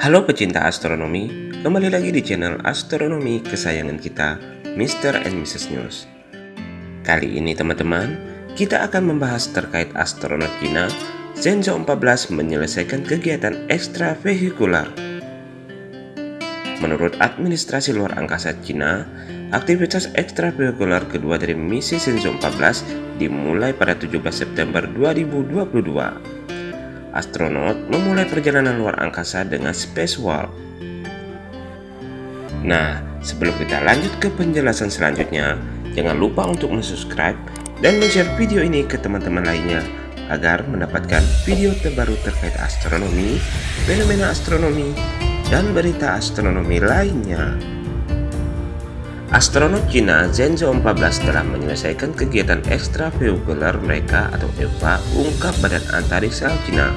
Halo pecinta astronomi, kembali lagi di channel astronomi kesayangan kita, Mr. and Mrs. News. Kali ini teman-teman, kita akan membahas terkait astronot Cina, Zhenzhou 14 menyelesaikan kegiatan ekstravehikular. Menurut administrasi luar angkasa Cina, aktivitas ekstravehikular kedua dari misi Zhenzhou 14 dimulai pada 17 September 2022 astronot memulai perjalanan luar angkasa dengan spacewalk. Nah, sebelum kita lanjut ke penjelasan selanjutnya, jangan lupa untuk subscribe dan share video ini ke teman-teman lainnya agar mendapatkan video terbaru terkait astronomi, fenomena astronomi, dan berita astronomi lainnya. Astronot Cina Zhenzhou 14 telah menyelesaikan kegiatan ekstravehikular mereka atau EVA ungkap Badan Antariksa Cina.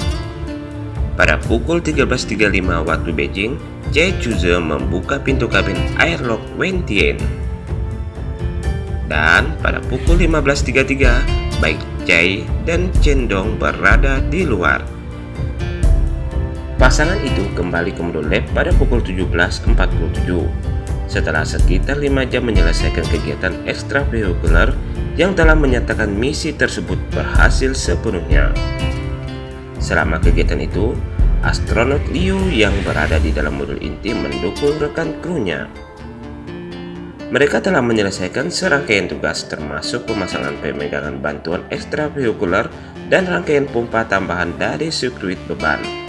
Pada pukul 13.35 waktu Beijing, Che Chuze membuka pintu kabin airlock Wentian. Dan pada pukul 15.33, baik Chai dan Chendong berada di luar. Pasangan itu kembali ke modul lab pada pukul 17.47 setelah sekitar lima jam menyelesaikan kegiatan ekstravehikular yang telah menyatakan misi tersebut berhasil sepenuhnya. Selama kegiatan itu, astronot Liu yang berada di dalam modul inti mendukung rekan krunya. Mereka telah menyelesaikan serangkaian tugas termasuk pemasangan pemegangan bantuan ekstravehikular dan rangkaian pompa tambahan dari sirkuit beban.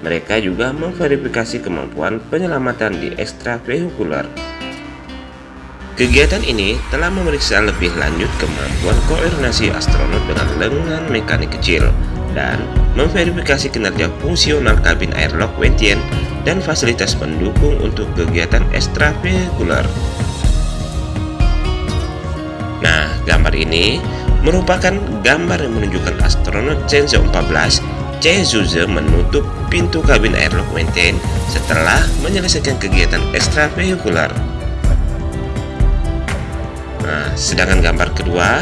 Mereka juga memverifikasi kemampuan penyelamatan di ekstravehikular. Kegiatan ini telah memeriksa lebih lanjut kemampuan koordinasi astronot dengan lengan mekanik kecil dan memverifikasi kinerja fungsional kabin airlock Wentian dan fasilitas pendukung untuk kegiatan ekstravehikular. Nah, gambar ini merupakan gambar yang menunjukkan astronot Shenzhou 14 Zuze menutup pintu kabin airlock maintain setelah menyelesaikan kegiatan ekstravehikular. Nah, sedangkan gambar kedua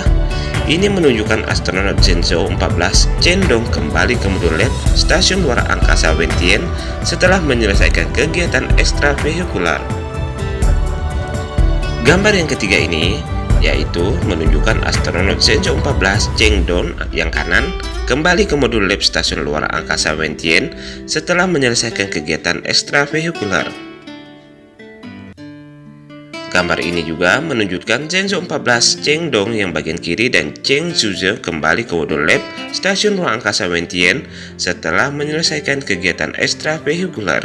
ini menunjukkan astronot Zhenzhou 14 Cendong kembali ke modul LED stasiun luar angkasa Wentian setelah menyelesaikan kegiatan ekstravehikular. Gambar yang ketiga ini yaitu menunjukkan astronot Zhenzhou 14 Cheng Don yang kanan kembali ke modul lab stasiun luar angkasa Wentian setelah menyelesaikan kegiatan ekstravehikular. Gambar ini juga menunjukkan Zhenzhou 14 Cheng Dong yang bagian kiri dan Cheng Zhuze kembali ke modul lab stasiun luar angkasa Wentian setelah menyelesaikan kegiatan ekstravehikular.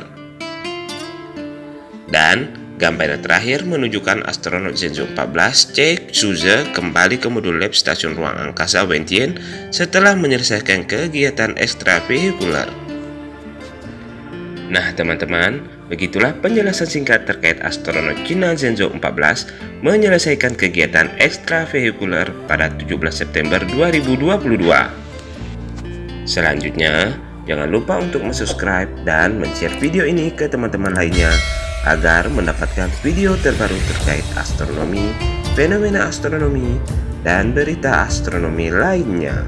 Dan Gambar yang terakhir menunjukkan astronot Zhenzhou 14 Che Xuze kembali ke modul lab stasiun ruang angkasa Wentian setelah menyelesaikan kegiatan ekstravehikular. Nah teman-teman, begitulah penjelasan singkat terkait astronot Cina Zhenzhou 14 menyelesaikan kegiatan ekstravehikular pada 17 September 2022. Selanjutnya, jangan lupa untuk subscribe dan share video ini ke teman-teman lainnya agar mendapatkan video terbaru terkait astronomi, fenomena astronomi, dan berita astronomi lainnya.